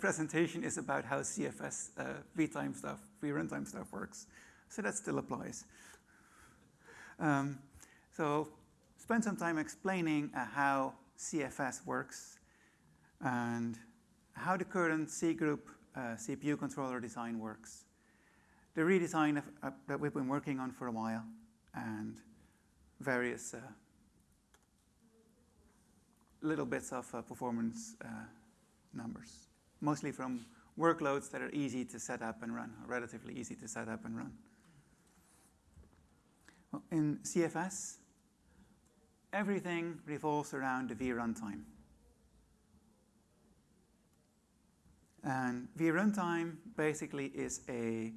presentation is about how CFS uh, vtime stuff, vruntime stuff works. So that still applies. Um, so spend some time explaining uh, how CFS works and how the current C group uh, CPU controller design works. The redesign of, uh, that we've been working on for a while and various uh, little bits of uh, performance uh, numbers, mostly from workloads that are easy to set up and run, relatively easy to set up and run. Well, in CFS, everything revolves around the V runtime. And V runtime basically is a,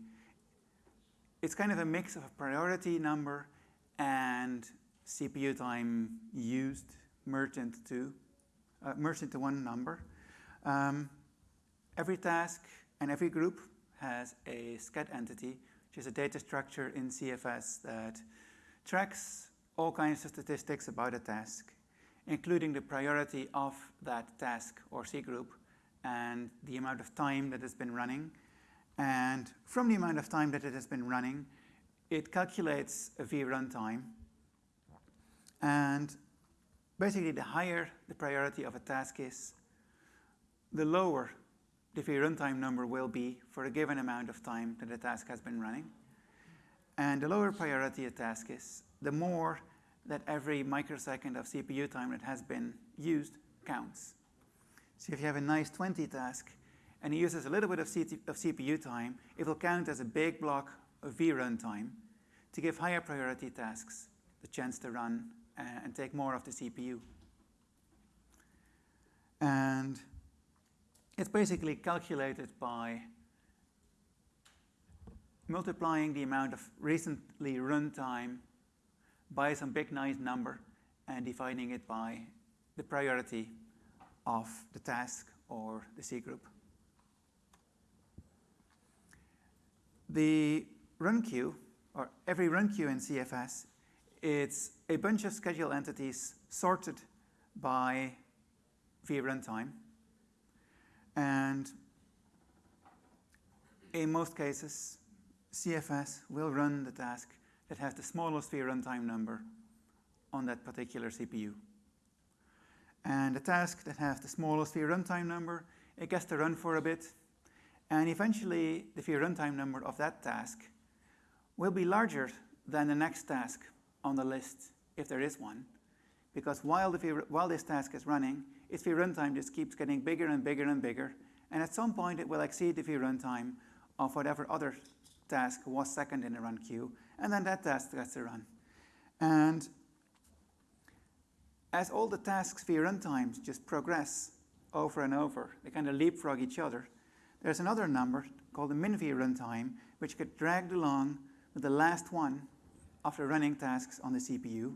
it's kind of a mix of a priority number and CPU time used merged into uh, merged into one number. Um, every task and every group has a sched entity, which is a data structure in CFS that tracks all kinds of statistics about a task, including the priority of that task or C group and the amount of time that it's been running. And from the amount of time that it has been running, it calculates a vruntime. And basically, the higher the priority of a task is, the lower the vruntime number will be for a given amount of time that the task has been running. And the lower priority a task is, the more that every microsecond of CPU time that has been used counts. So if you have a nice 20 task and it uses a little bit of, of CPU time, it will count as a big block of VRun time to give higher priority tasks the chance to run uh, and take more of the CPU. And it's basically calculated by multiplying the amount of recently run time by some big nice number and dividing it by the priority of the task or the C group. The run queue, or every run queue in CFS, it's a bunch of schedule entities sorted by vruntime. And in most cases, CFS will run the task that has the smallest vruntime number on that particular CPU. And the task that has the smallest vruntime number, it gets to run for a bit. And eventually, the vruntime number of that task will be larger than the next task on the list, if there is one. Because while, the while this task is running, its vruntime just keeps getting bigger and bigger and bigger. And at some point, it will exceed the vruntime of whatever other task was second in the run queue. And then that task gets to run. And as all the tasks vruntimes just progress over and over, they kind of leapfrog each other, there's another number called the min vruntime, which gets dragged along with the last one of the running tasks on the CPU.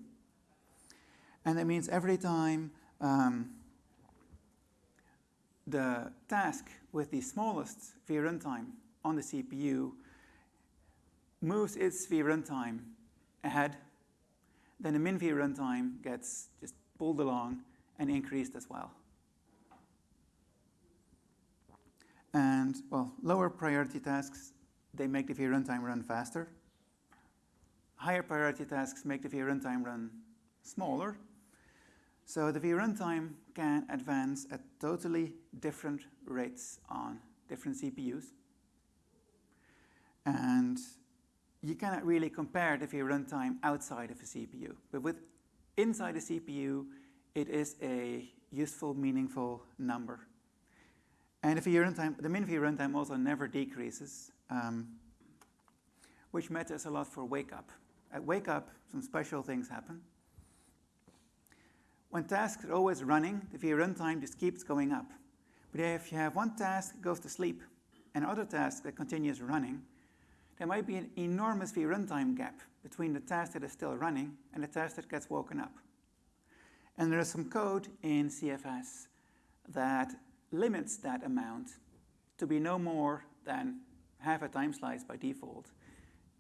And that means every time um, the task with the smallest V runtime on the CPU moves its V runtime ahead, then the min V runtime gets just pulled along and increased as well. And, well, lower priority tasks, they make the V runtime run faster. Higher priority tasks make the V runtime run smaller. So the vruntime can advance at totally different rates on different CPUs. And you cannot really compare it if the vruntime outside of a CPU. But with inside a CPU, it is a useful, meaningful number. And if the runtime, the min runtime also never decreases, um, which matters a lot for wake up. At wake up, some special things happen. When tasks are always running, the V runtime just keeps going up. But if you have one task that goes to sleep and other task that continues running, there might be an enormous vruntime gap between the task that is still running and the task that gets woken up. And there is some code in CFS that limits that amount to be no more than half a time slice by default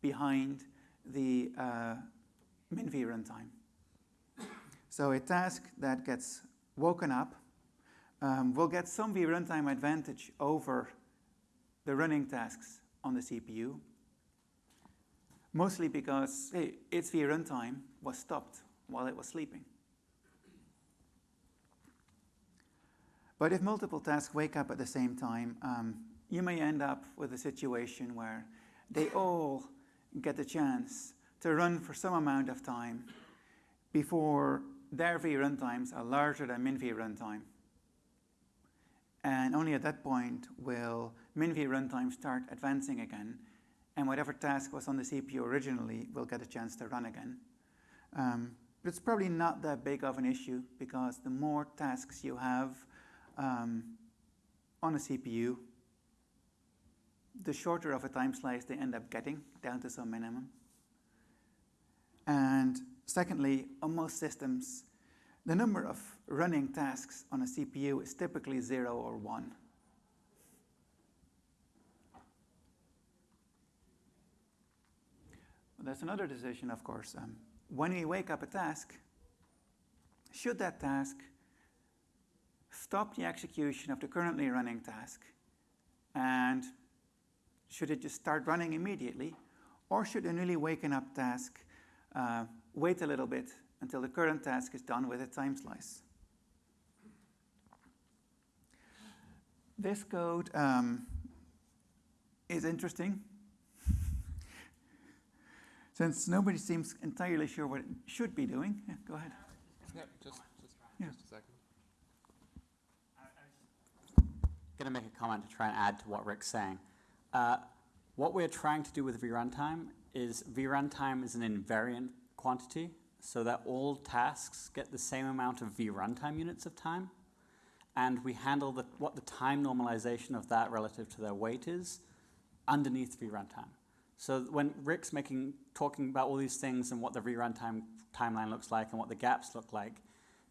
behind the uh, min v runtime. So a task that gets woken up um, we'll get some V runtime advantage over the running tasks on the CPU, mostly because hey, its runtime was stopped while it was sleeping. But if multiple tasks wake up at the same time, um, you may end up with a situation where they all get the chance to run for some amount of time before their V runtimes are larger than min v runtime. And only at that point will min v runtime start advancing again, and whatever task was on the CPU originally will get a chance to run again. Um, but it's probably not that big of an issue because the more tasks you have um, on a CPU, the shorter of a time slice they end up getting down to some minimum. And secondly, on most systems, the number of running tasks on a CPU is typically zero or one. That's another decision, of course. Um, when we wake up a task, should that task stop the execution of the currently running task and should it just start running immediately or should a newly waken up task uh, wait a little bit until the current task is done with a time slice. This code um, is interesting since nobody seems entirely sure what it should be doing. Yeah, go ahead. Yeah, just, just, Yeah. just a second. going to make a comment to try and add to what Rik's saying. Uh, what we're trying to do with vruntime is vruntime is an invariant quantity so that all tasks get the same amount of v runtime units of time. And we handle the, what the time normalization of that relative to their weight is underneath v runtime. So when Rik's making, talking about all these things and what the v runtime timeline looks like and what the gaps look like,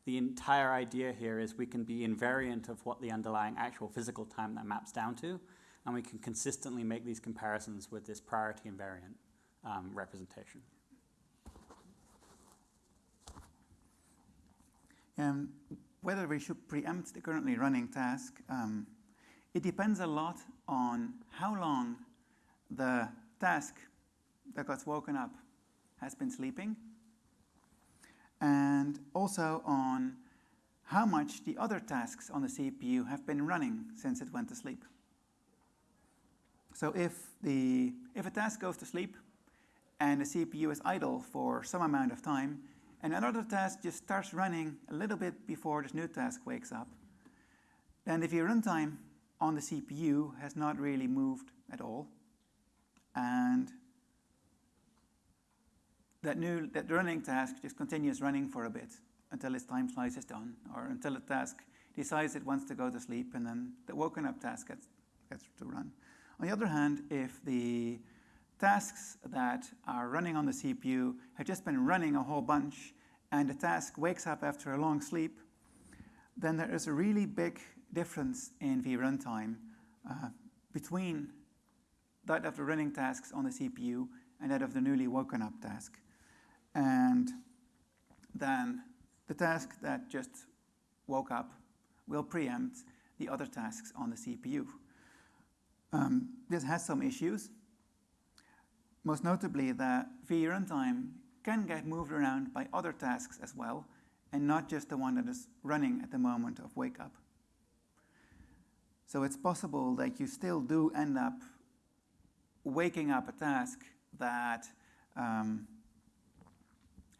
the entire idea here is we can be invariant of what the underlying actual physical time that maps down to, and we can consistently make these comparisons with this priority invariant um, representation. Um, whether we should preempt the currently running task, um, it depends a lot on how long the task that got woken up has been sleeping and also on how much the other tasks on the CPU have been running since it went to sleep. So if, the, if a task goes to sleep and the CPU is idle for some amount of time, and another task just starts running a little bit before this new task wakes up, then the runtime on the CPU has not really moved at all. And that new that running task just continues running for a bit until its time slice is done, or until the task decides it wants to go to sleep, and then the woken up task gets, gets to run. On the other hand, if the tasks that are running on the CPU have just been running a whole bunch, and the task wakes up after a long sleep, then there is a really big difference in vruntime uh, between that of the running tasks on the CPU and that of the newly woken up task and then the task that just woke up will preempt the other tasks on the CPU. Um, this has some issues, most notably that vruntime can get moved around by other tasks as well, and not just the one that is running at the moment of wake up. So it's possible that you still do end up waking up a task that um,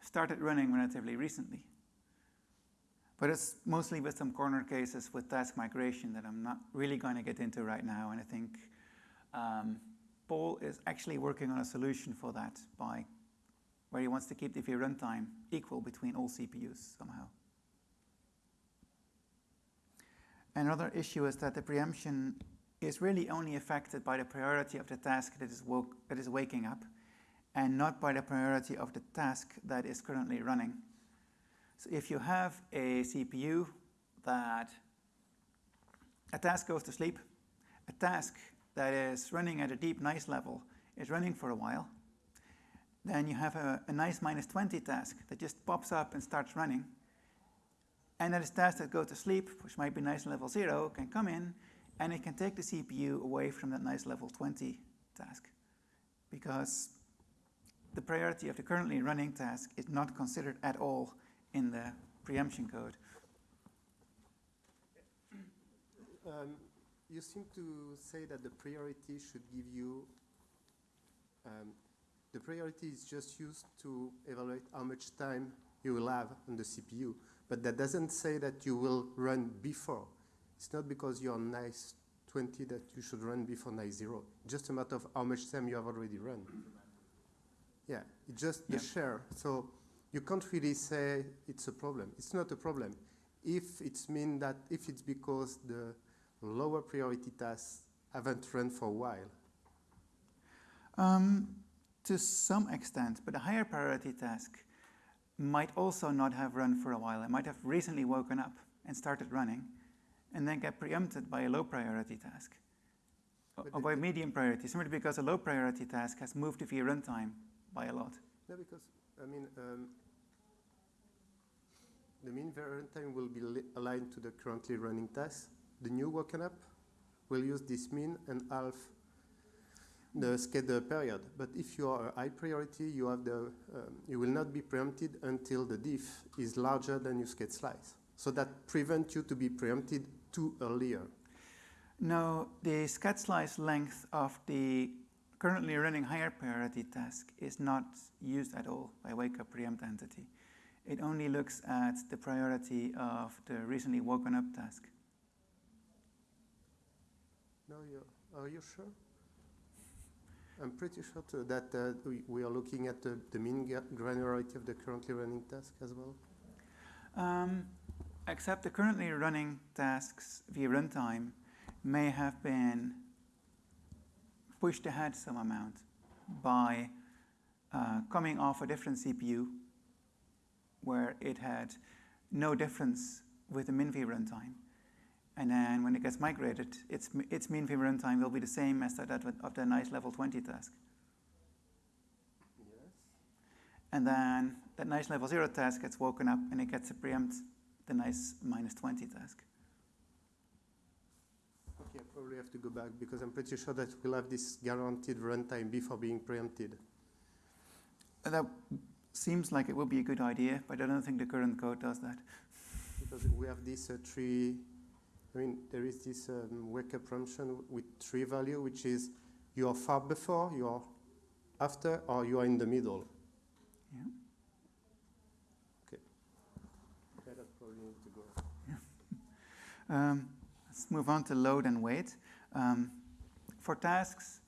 started running relatively recently. But it's mostly with some corner cases with task migration that I'm not really going to get into right now. And I think um, Paul is actually working on a solution for that by where he wants to keep the V runtime equal between all CPUs somehow. Another issue is that the preemption is really only affected by the priority of the task that is, that is waking up and not by the priority of the task that is currently running. So if you have a CPU that a task goes to sleep, a task that is running at a deep nice level is running for a while, then you have a, a nice minus 20 task that just pops up and starts running. And then this task that go to sleep, which might be nice level zero, can come in and it can take the CPU away from that nice level 20 task. Because the priority of the currently running task is not considered at all in the preemption code. Um, you seem to say that the priority should give you, um, the priority is just used to evaluate how much time you will have on the CPU, but that doesn't say that you will run before. It's not because you're on nice 20 that you should run before nice 0. Just a matter of how much time you have already run. Yeah, it's just the Yeah. share. So you can't really say it's a problem. It's not a problem. If it's mean that, if it's because the lower priority tasks haven't run for a while, Um, to some extent, but a higher priority task might also not have run for a while. It might have recently woken up and started running and then get preempted by a low priority task or But or by medium priority, simply because a low priority task has moved the runtime by a lot. No, because, I mean, um, the mean runtime will be aligned to the currently running task. The new woken up will use this mean and half the schedule period. But if you are a high priority, you have the, um, you will not be preempted until the diff is larger than your sched slice. So that prevents you to be preempted too earlier. No, the sched slice length of the currently running higher priority task is not used at all by wake up preempt entity. It only looks at the priority of the recently woken up task. No, you are you sure? I'm pretty sure that uh, we, we are looking at the, the mean granularity of the currently running task as well. Um, except the currently running tasks via runtime may have been pushed ahead some amount by uh, coming off a different CPU where it had no difference with the min v runtime. And then when it gets migrated, its, its min v runtime will be the same as that of of the nice level 20 task. Yes. And then that nice level 0 task gets woken up and it gets to preempt the nice minus 20 task. Okay, I probably have to go back because I'm pretty sure that we'll have this guaranteed runtime before being preempted. Uh, That seems like it would be a good idea, but I don't think the current code does that. Because we have this uh, tree, I mean, there is this um, wake up function with tree value, which is you are far before, you are after, or you are in the middle. Yeah. Okay. Okay, that probably needs to go. Um, let's move on to load and weight. Um, for tasks,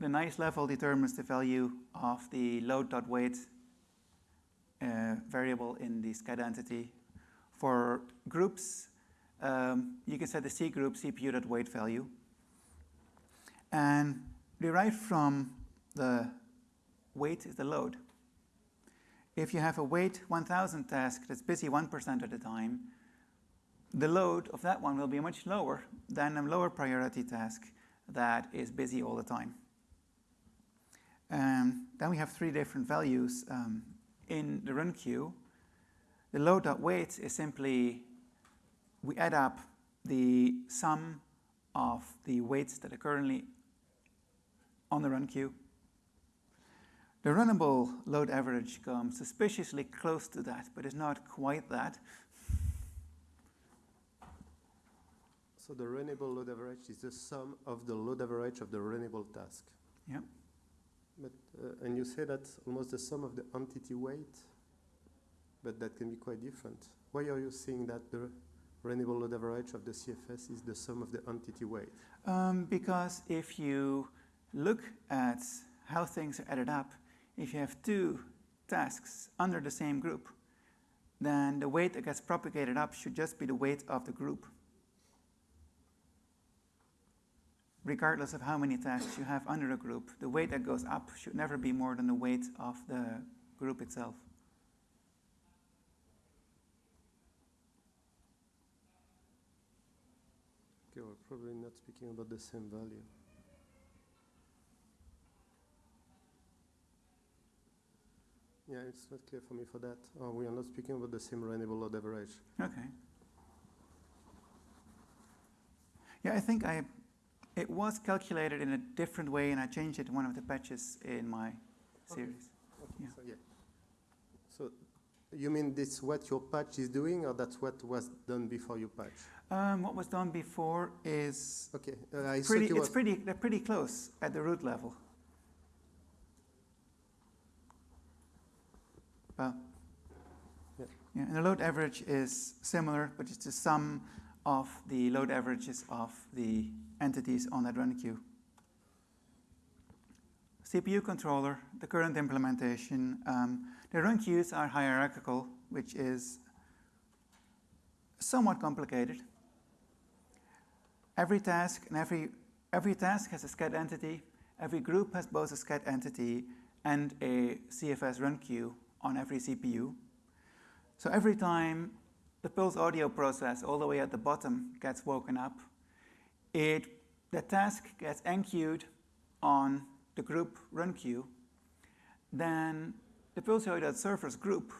the nice level determines the value of the load.weight uh, variable in the sched entity. For groups, um, you can set the C group CPU.weight value. And derived from the weight is the load. If you have a weight 1000 task that's busy 1% of the time, the load of that one will be much lower than a lower priority task that is busy all the time. And then we have three different values um, in the run queue. The load.weight is simply we add up the sum of the weights that are currently on the run queue. The runnable load average comes suspiciously close to that, but it's not quite that. So the runnable load average is the sum of the load average of the runnable task. Yeah. But, uh, and you say that's almost the sum of the entity weight, but that can be quite different. Why are you saying that the runnable load average of the CFS is the sum of the entity weight? Um, because if you look at how things are added up, if you have two tasks under the same group, then the weight that gets propagated up should just be the weight of the group. Regardless of how many tasks you have under a group, the weight that goes up should never be more than the weight of the group itself. Okay, we're probably not speaking about the same value. Yeah, it's not clear for me for that. Uh, we are not speaking about the same runnable load average. Okay. Yeah, I think I, it was calculated in a different way and I changed it in one of the patches in my Okay. series. Okay, Yeah. So, yeah. You mean this what your patch is doing, or that's what was done before your patch? Um, what was done before is Okay, uh, I pretty, it's pretty, they're pretty close at the root level. Well, Yeah. yeah, and the load average is similar, but it's the sum of the load averages of the entities on that run queue. CPU controller, the current implementation, um, the run queues are hierarchical, which is somewhat complicated. Every task and every, every task has a sched entity. Every group has both a sched entity and a CFS run queue on every CPU. So every time the pulse audio process all the way at the bottom gets woken up, it, the task gets enqueued on the group run queue. Then the pulse surface group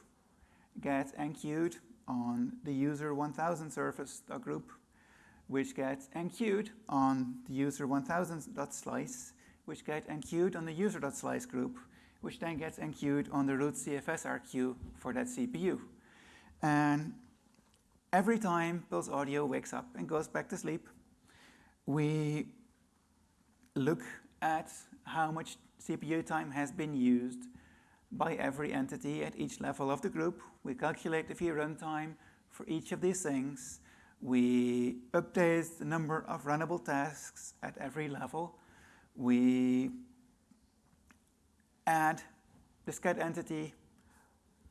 gets enqueued on the user 1000 service uh, group which gets enqueued on the user 1000.slice, which gets enqueued on the user.slice group, which then gets enqueued on the root CFSRQ for that CPU. And every time Pulse Audio wakes up and goes back to sleep, we look at how much CPU time has been used by every entity at each level of the group. We calculate the VRun time for each of these things. We update the number of runnable tasks at every level. We add the sched entity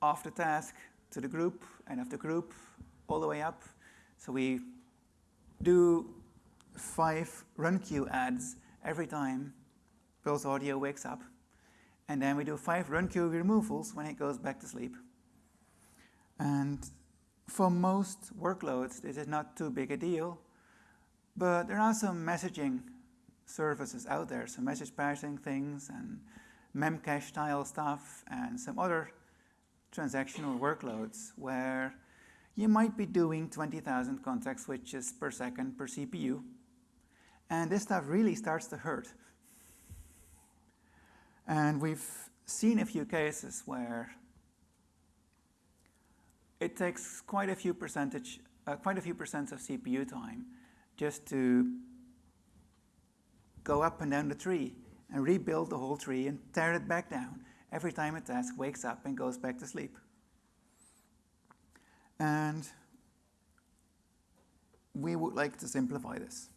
of the task to the group and of the group all the way up. So we do five run queue adds every time Pulse Audio wakes up. And then we do five run queue removals when it goes back to sleep. And for most workloads, this is not too big a deal, but there are some messaging services out there, some message parsing things and memcache style stuff and some other transactional workloads where you might be doing 20,000 context switches per second per CPU. And this stuff really starts to hurt. And we've seen a few cases where it takes quite a few percentage, uh, quite a few percent of CPU time just to go up and down the tree and rebuild the whole tree and tear it back down every time a task wakes up and goes back to sleep. And we would like to simplify this.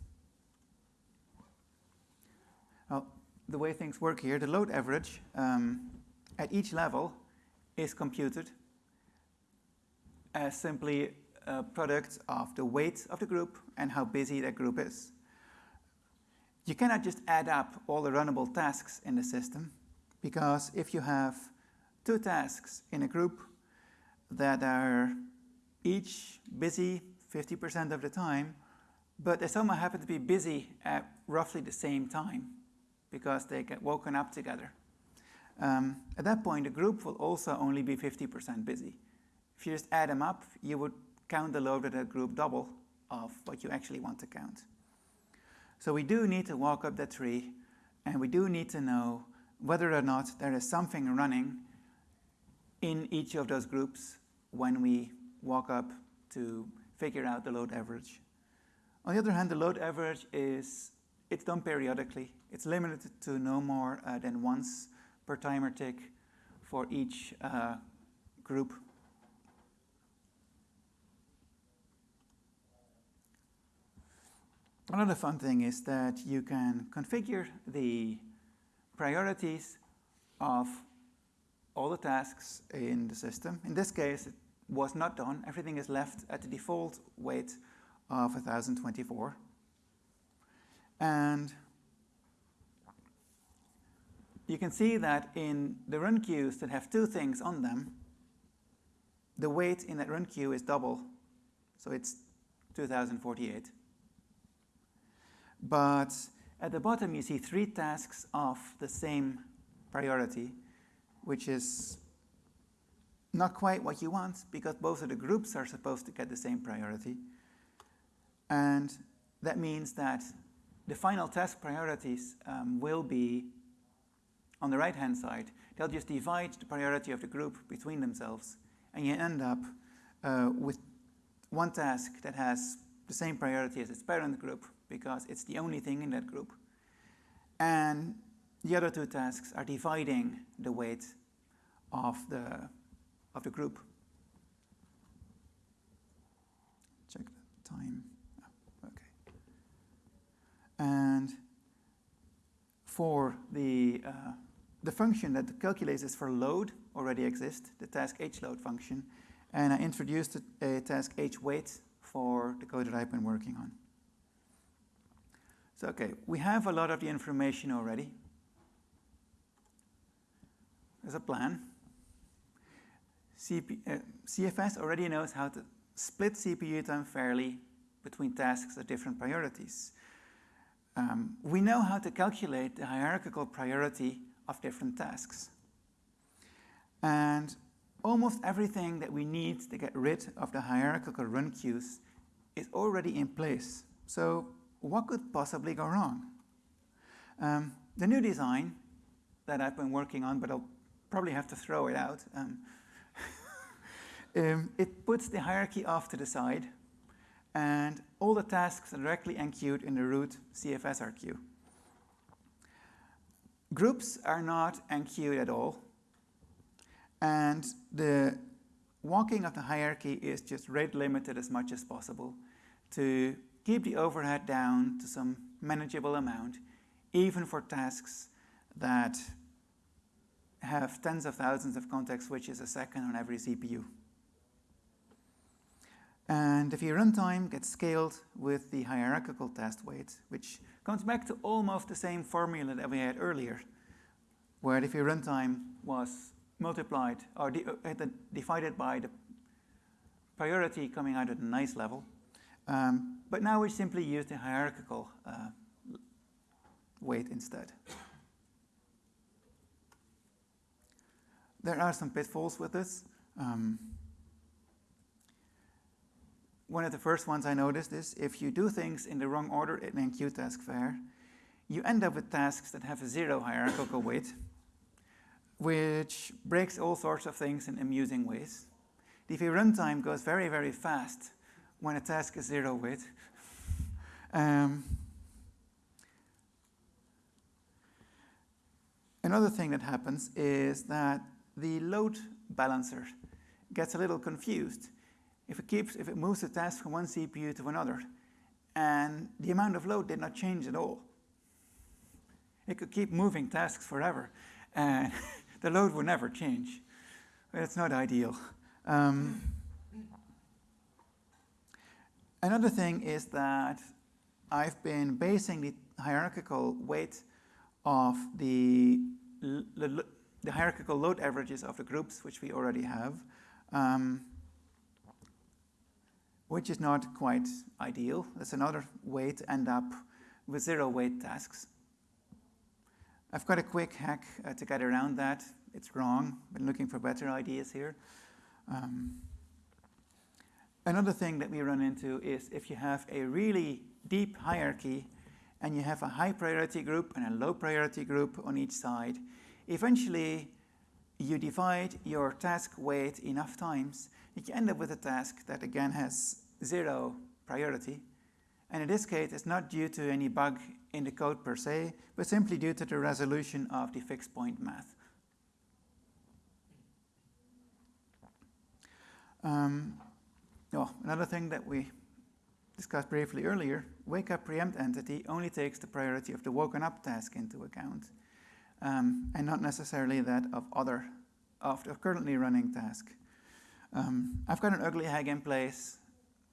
Well, the way things work here, the load average um, at each level is computed as simply a product of the weight of the group and how busy that group is. You cannot just add up all the runnable tasks in the system because if you have two tasks in a group that are each busy 50% of the time, but they somehow happen to be busy at roughly the same time because they get woken up together. Um, at that point, the group will also only be 50% busy. If you just add them up, you would count the load of that group double of what you actually want to count. So we do need to walk up that tree, and we do need to know whether or not there is something running in each of those groups when we walk up to figure out the load average. On the other hand, the load average is, it's done periodically. It's limited to no more uh, than once per timer tick for each uh, group. Another fun thing is that you can configure the priorities of all the tasks in the system. In this case, it was not done. Everything is left at the default weight of 1024. And you can see that in the run queues that have two things on them, the weight in that run queue is double, so it's 2048. But at the bottom, you see three tasks of the same priority, which is not quite what you want because both of the groups are supposed to get the same priority. And that means that the final task priorities um, will be on the right hand side. They'll just divide the priority of the group between themselves, and you end up uh, with one task that has the same priority as its parent group because it's the only thing in that group. And the other two tasks are dividing the weight of the, of the group. Check the time. Oh, okay. And for the, uh, the function that calculates this for load already exists, the task hload function, and I introduced a, a task hweight for the code that I've been working on. So, okay, we have a lot of the information already. There's a plan. CP, uh, CFS already knows how to split CPU time fairly between tasks of different priorities. Um, we know how to calculate the hierarchical priority of different tasks. And almost everything that we need to get rid of the hierarchical run queues is already in place. So what could possibly go wrong? Um, the new design that I've been working on, but I'll probably have to throw it out, um, um, it puts the hierarchy off to the side, and all the tasks are directly enqueued in the root CFSR queue. Groups are not enqueued at all, and the walking of the hierarchy is just rate limited as much as possible to keep the overhead down to some manageable amount, even for tasks that have tens of thousands of context switches a second on every CPU. And the runtime gets scaled with the hierarchical task weight, which comes back to almost the same formula that we had earlier, where the runtime was multiplied or uh, divided by the priority coming out at a nice level. Um, but now we simply use the hierarchical uh, weight instead. There are some pitfalls with this. Um, one of the first ones I noticed is if you do things in the wrong order in enqueue task fair, you end up with tasks that have a zero hierarchical weight, which breaks all sorts of things in amusing ways. The runtime goes very, very fast when a task is zero weight. Um, another thing that happens is that the load balancer gets a little confused if it keeps if it moves the task from one CPU to another and the amount of load did not change at all. It could keep moving tasks forever and the load would never change. It's not ideal. Um, another thing is that I've been basing the hierarchical weight of the, the hierarchical load averages of the groups, which we already have, um, which is not quite ideal. That's another way to end up with zero weight tasks. I've got a quick hack uh, to get around that. It's wrong. Been looking for better ideas here. Um, another thing that we run into is if you have a really deep hierarchy and you have a high priority group and a low priority group on each side, eventually you divide your task weight enough times you end up with a task that again has zero priority. And in this case, it's not due to any bug in the code per se, but simply due to the resolution of the fixed point math. Um, oh, another thing that we discussed briefly earlier, wake up preempt entity only takes the priority of the woken up task into account, um, and not necessarily that of other, of the currently running task. Um, I've got an ugly hag in place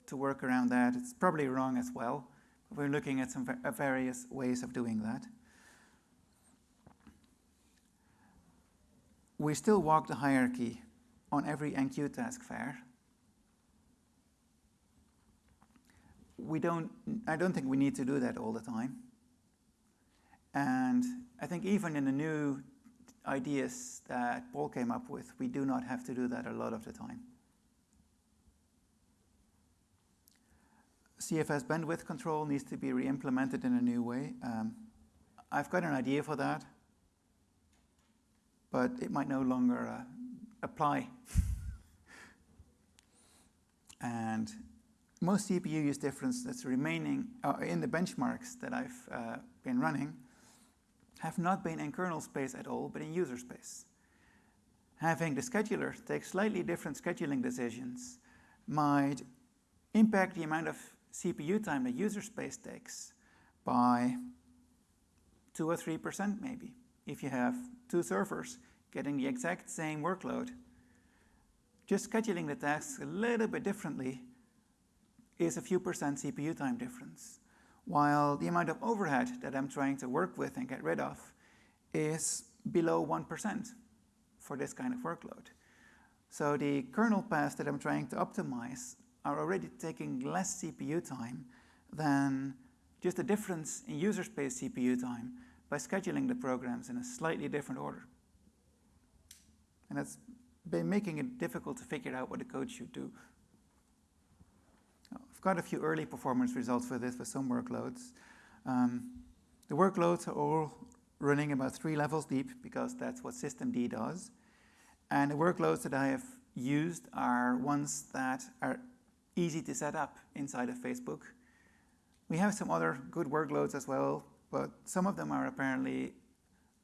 to work around that. It's probably wrong as well. But we're looking at some various ways of doing that. We still walk the hierarchy on every enqueue task fair. We don't, I don't think we need to do that all the time. And I think even in the new ideas that Paul came up with, we do not have to do that a lot of the time. CFS bandwidth control needs to be re-implemented in a new way. Um, I've got an idea for that, but it might no longer uh, apply. and most CPU use difference that's remaining uh, in the benchmarks that I've uh, been running have not been in kernel space at all, but in user space. Having the scheduler take slightly different scheduling decisions might impact the amount of CPU time the user space takes by 2 or 3% maybe. If you have two servers getting the exact same workload, just scheduling the tasks a little bit differently is a few percent CPU time difference while the amount of overhead that I'm trying to work with and get rid of is below 1% for this kind of workload. So the kernel path that I'm trying to optimize are already taking less CPU time than just the difference in user space CPU time by scheduling the programs in a slightly different order. And that's been making it difficult to figure out what the code should do. I've got a few early performance results for this for some workloads. Um, the workloads are all running about three levels deep because that's what systemd does. And the workloads that I have used are ones that are easy to set up inside of Facebook. We have some other good workloads as well, but some of them are apparently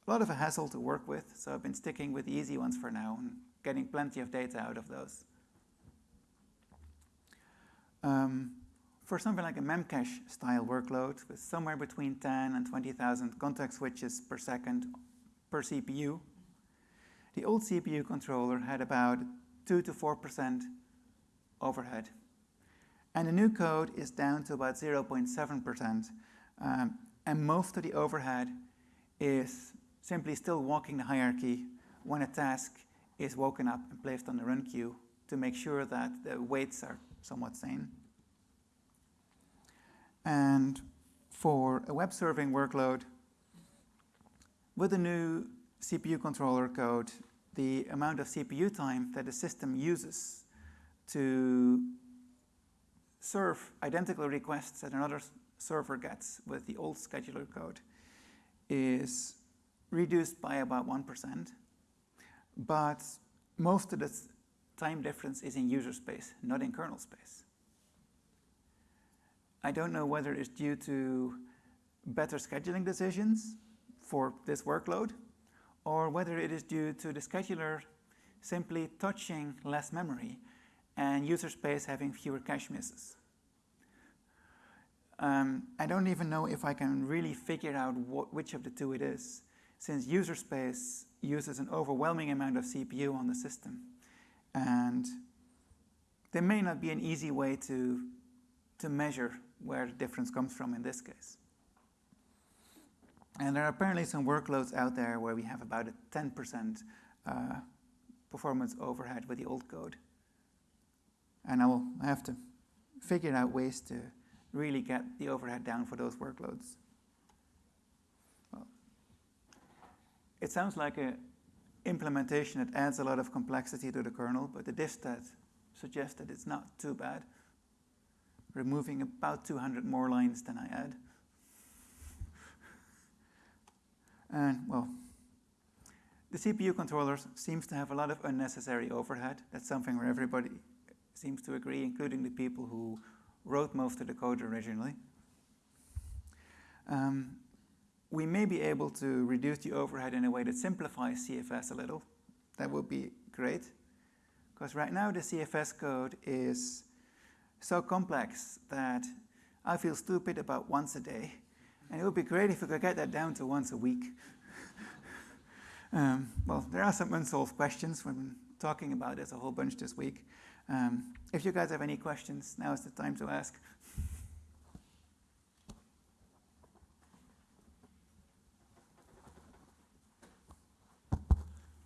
a lot of a hassle to work with, so I've been sticking with the easy ones for now and getting plenty of data out of those. Um, for something like a Memcache style workload with somewhere between 10 and 20,000 context switches per second per CPU, the old CPU controller had about 2 to 4% overhead. And the new code is down to about 0.7%. Um, and most of the overhead is simply still walking the hierarchy when a task is woken up and placed on the run queue to make sure that the weights are somewhat sane. And for a web serving workload, with the new CPU controller code, the amount of CPU time that the system uses to serve identical requests that another server gets with the old scheduler code is reduced by about 1%. But most of the time difference is in user space, not in kernel space. I don't know whether it's due to better scheduling decisions for this workload, or whether it is due to the scheduler simply touching less memory and user space having fewer cache misses. Um, I don't even know if I can really figure out what, which of the two it is, since user space uses an overwhelming amount of CPU on the system. And there may not be an easy way to, to measure where the difference comes from in this case. And there are apparently some workloads out there where we have about a 10% uh, performance overhead with the old code. And I will have to figure out ways to really get the overhead down for those workloads. Well, it sounds like an implementation that adds a lot of complexity to the kernel, but the diffstat suggests that it's not too bad, removing about 200 more lines than I add. And, well, the CPU controller seems to have a lot of unnecessary overhead. That's something where everybody seems to agree, including the people who wrote most of the code originally. Um, we may be able to reduce the overhead in a way that simplifies CFS a little. That would be great. Because right now the CFS code is so complex that I feel stupid about once a day. And it would be great if we could get that down to once a week. um, well, there are some unsolved questions. We've been talking about this a whole bunch this week. Um, if you guys have any questions, now is the time to ask.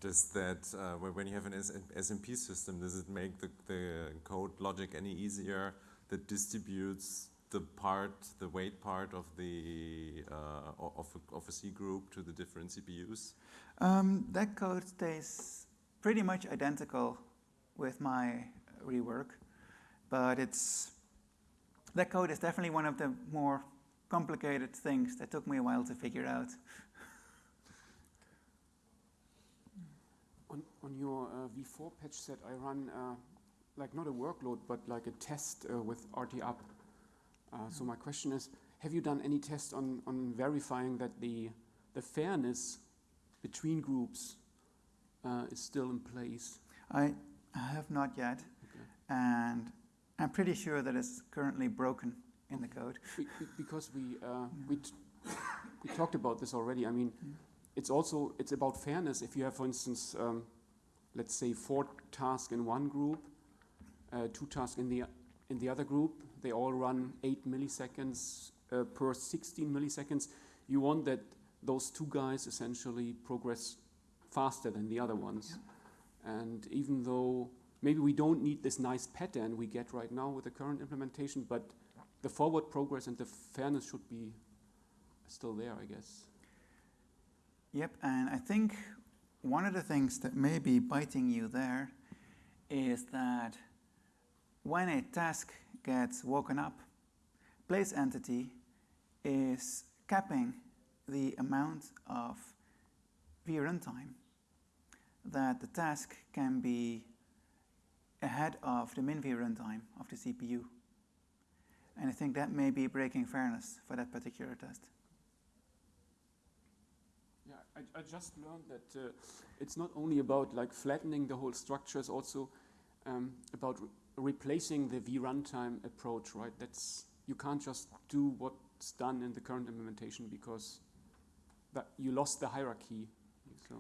Does that, uh, when you have an SMP system, does it make the, the code logic any easier that distributes the part, the weight part of the uh, of a, of a C group to the different CPUs? Um, that code stays pretty much identical with my rework, but it's that code is definitely one of the more complicated things that took me a while to figure out. On, on your uh, V4 patch set, I run uh, like not a workload, but like a test uh, with rt-app. Uh, so my question is, have you done any test on, on verifying that the, the fairness between groups uh, is still in place? I have not yet. And I'm pretty sure that it's currently broken in the code. Be- be- because we uh, we, t- we talked about this already. I mean, it's also it's about fairness. If you have, for instance, um, let's say four tasks in one group, uh, two tasks in the in the other group, they all run eight milliseconds uh, per 16 milliseconds. You want that those two guys essentially progress faster than the other ones. And even though maybe we don't need this nice pattern we get right now with the current implementation, but the forward progress and the fairness should be still there, I guess. Yep, and I think one of the things that may be biting you there is that when a task gets woken up, place entity is capping the amount of V runtime that the task can be ahead of the min runtime of the CPU. And I think that may be breaking fairness for that particular test. Yeah, I, I just learned that uh, it's not only about like flattening the whole structure, it's also um, about re- replacing the v runtime approach, right? That's you can't just do what's done in the current implementation because that you lost the hierarchy. So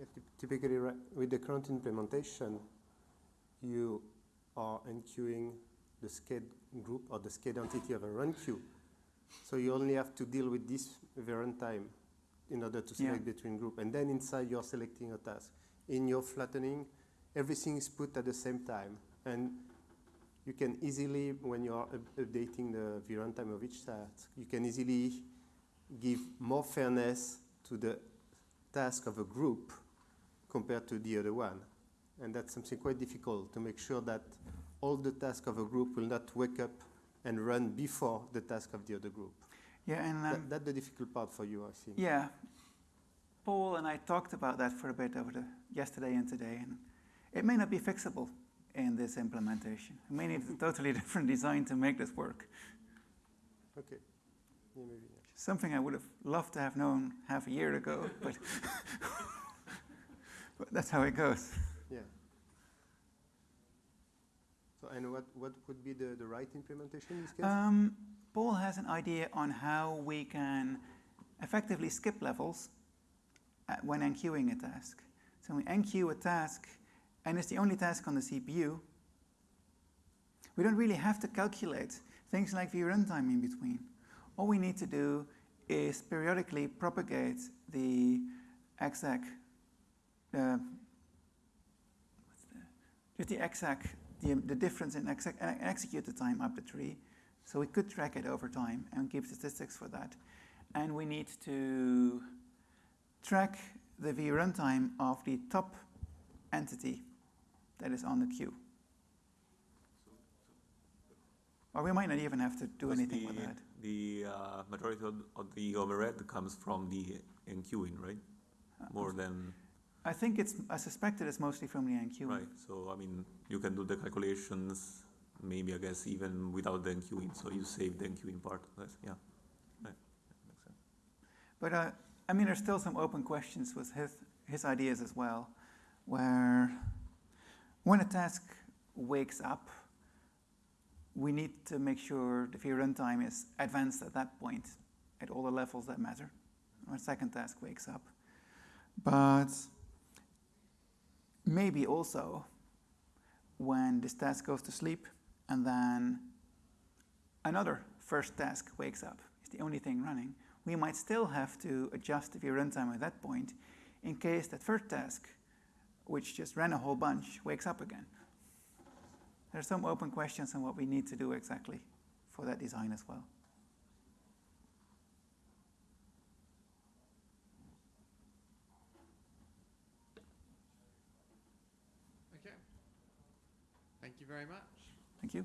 Yeah, Typically, with the current implementation, you are enqueuing the sched group or the sched entity of a run queue. So you only have to deal with this runtime in order to Yeah. select between group. And then inside, you're selecting a task. In your flattening, everything is put at the same time. And you can easily, when you are updating the runtime of each task, you can easily give more fairness to the task of a group compared to the other one. And that's something quite difficult to make sure that all the tasks of a group will not wake up and run before the task of the other group. Yeah, and um, that, that's the difficult part for you, I think. Yeah, Paul and I talked about that for a bit over the yesterday and today, and it may not be fixable in this implementation. We may need a totally different design to make this work. Okay. Yeah, maybe. Something I would have loved to have known half a year ago, but, but that's how it goes. Yeah. So, and what, what would be the, the right implementation in this case? Um, Paul has an idea on how we can effectively skip levels at, when enqueuing a task. So we enqueue a task, and it's the only task on the CPU. We don't really have to calculate things like the runtime in between. All we need to do is periodically propagate the exec, uh, the, just the exec, the, the difference in exec, uh, execute the time up the tree. So we could track it over time and give statistics for that. And we need to track the v runtime of the top entity that is on the queue. Or we might not even have to do anything the, with that. The uh, majority of, of the overhead comes from the enqueuing, right? More than, I think it's, I suspect it is mostly from the enqueuing. right, so I mean, you can do the calculations, maybe I guess even without the enqueuing, so you save the enqueuing part, that's, yeah. Right, makes sense. But uh, I mean, there's still some open questions with his, his ideas as well, where when a task wakes up, we need to make sure the v runtime is advanced at that point at all the levels that matter. When a second task wakes up. But maybe also when this task goes to sleep and then another first task wakes up, it's the only thing running, we might still have to adjust the runtime at that point in case that first task, which just ran a whole bunch, wakes up again. There are some open questions on what we need to do exactly for that design as well. Okay. Thank you very much. Thank you.